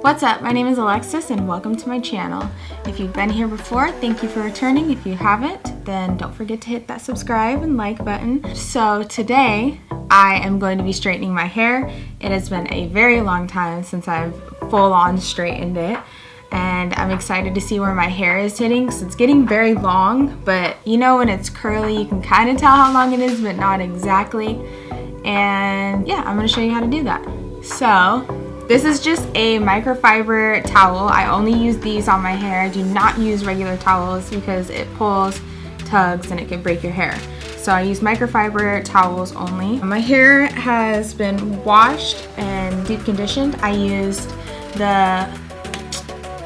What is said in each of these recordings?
What's up? My name is Alexis and welcome to my channel. If you've been here before, thank you for returning. If you haven't, then don't forget to hit that subscribe and like button. So today, I am going to be straightening my hair. It has been a very long time since I've full on straightened it and I'm excited to see where my hair is hitting because it's getting very long but you know when it's curly you can kind of tell how long it is but not exactly and yeah I'm gonna show you how to do that so this is just a microfiber towel. I only use these on my hair. I do not use regular towels because it pulls tugs and it can break your hair. So I use microfiber towels only. My hair has been washed and deep conditioned. I used the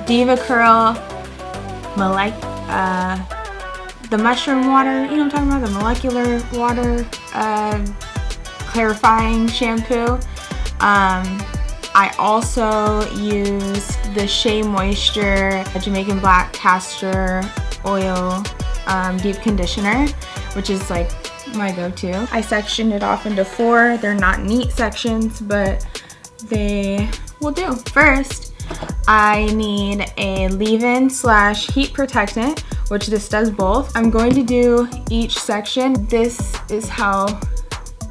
DevaCurl Molec uh, the mushroom water, you know what I'm talking about, the molecular water uh, clarifying shampoo. Um, I also use the Shea Moisture Jamaican Black Castor Oil um, Deep Conditioner, which is like my go-to. I sectioned it off into four. They're not neat sections, but they will do. First, I need a leave-in slash heat protectant, which this does both. I'm going to do each section. This is how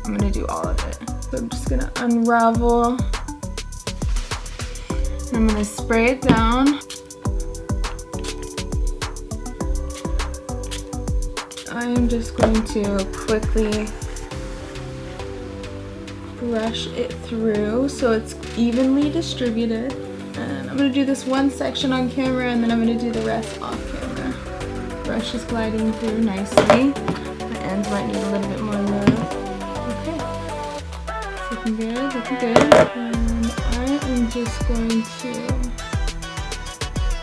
I'm gonna do all of it. So I'm just gonna unravel. I'm gonna spray it down. I'm just going to quickly brush it through so it's evenly distributed. And I'm gonna do this one section on camera and then I'm gonna do the rest off camera. Brush is gliding through nicely. My ends might need a little bit more love. Okay. looking good, looking good. Am just going to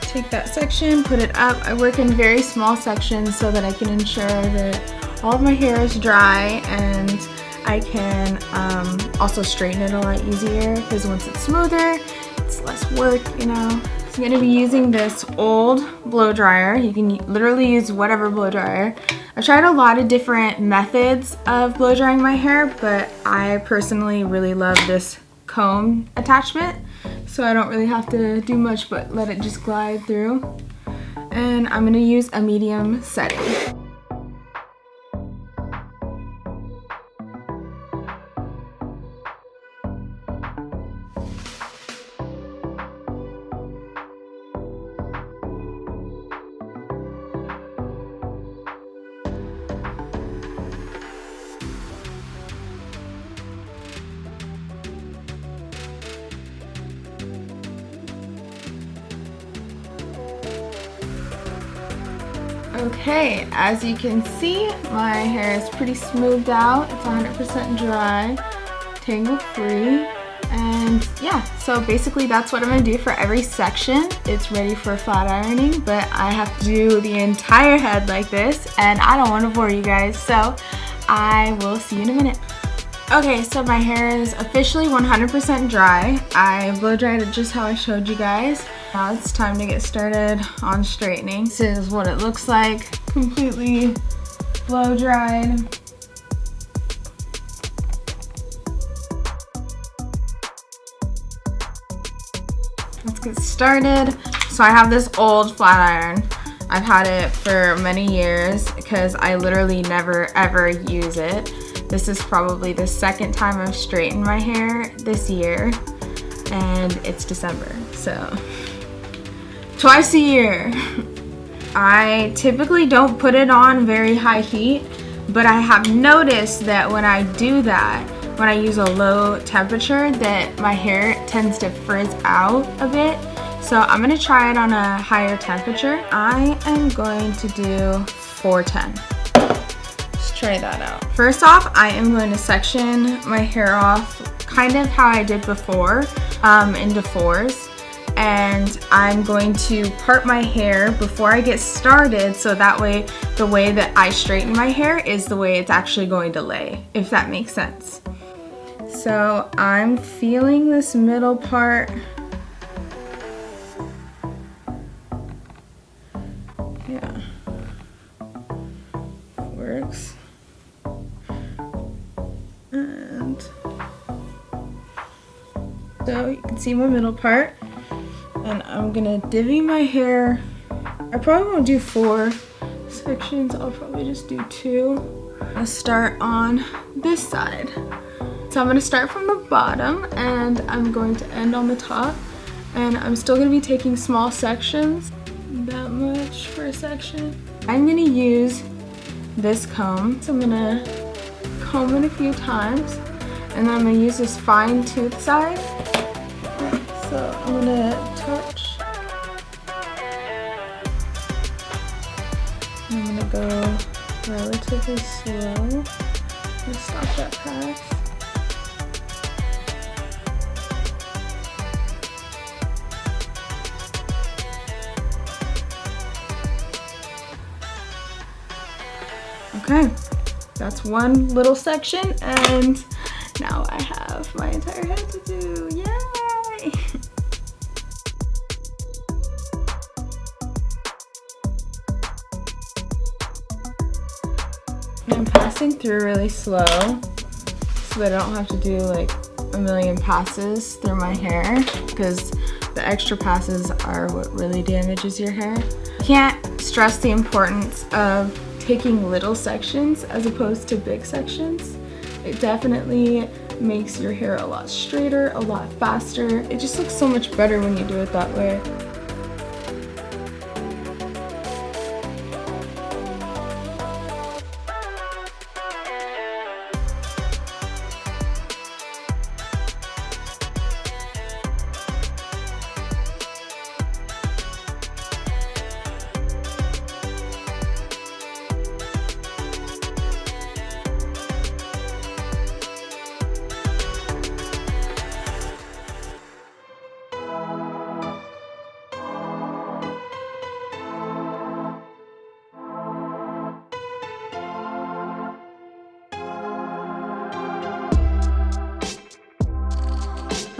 take that section, put it up. I work in very small sections so that I can ensure that all of my hair is dry and I can um, also straighten it a lot easier because once it's smoother, it's less work, you know. So I'm gonna be using this old blow dryer. You can literally use whatever blow dryer. I've tried a lot of different methods of blow drying my hair, but I personally really love this comb attachment. So I don't really have to do much but let it just glide through. And I'm gonna use a medium setting. Okay, as you can see, my hair is pretty smoothed out. It's 100% dry, tangle free. And yeah, so basically that's what I'm gonna do for every section. It's ready for flat ironing, but I have to do the entire head like this and I don't wanna bore you guys, so I will see you in a minute. Okay, so my hair is officially 100% dry. I blow dried it just how I showed you guys. Now it's time to get started on straightening. This is what it looks like, completely blow dried. Let's get started. So I have this old flat iron. I've had it for many years because I literally never ever use it. This is probably the second time I've straightened my hair this year and it's December, so twice a year. I typically don't put it on very high heat, but I have noticed that when I do that, when I use a low temperature, that my hair tends to frizz out a bit. So I'm gonna try it on a higher temperature. I am going to do 410. Try that out. First off, I am going to section my hair off kind of how I did before um, into fours and I'm going to part my hair before I get started so that way the way that I straighten my hair is the way it's actually going to lay, if that makes sense. So I'm feeling this middle part. Yeah, works. So you can see my middle part. And I'm gonna divvy my hair. I probably won't do four sections. I'll probably just do two. Let's start on this side. So I'm gonna start from the bottom and I'm going to end on the top. And I'm still gonna be taking small sections, that much for a section. I'm gonna use this comb. So I'm gonna comb it a few times and then I'm gonna use this fine tooth side. I'm gonna touch. I'm gonna go relatively slow. Stop that pass. Okay, that's one little section and now I have my entire head to do, yay! passing through really slow so that I don't have to do like a million passes through my hair because the extra passes are what really damages your hair. Can't stress the importance of taking little sections as opposed to big sections. It definitely makes your hair a lot straighter, a lot faster. It just looks so much better when you do it that way.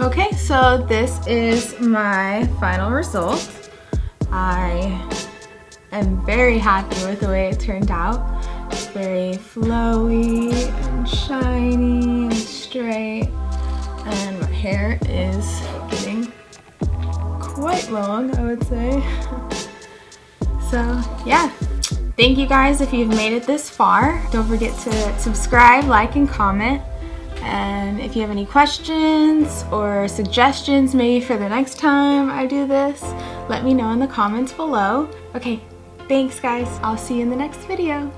Okay, so this is my final result. I am very happy with the way it turned out. It's very flowy and shiny and straight. And my hair is getting quite long, I would say. so yeah, thank you guys if you've made it this far. Don't forget to subscribe, like, and comment. And if you have any questions or suggestions maybe for the next time I do this, let me know in the comments below. Okay, thanks guys. I'll see you in the next video.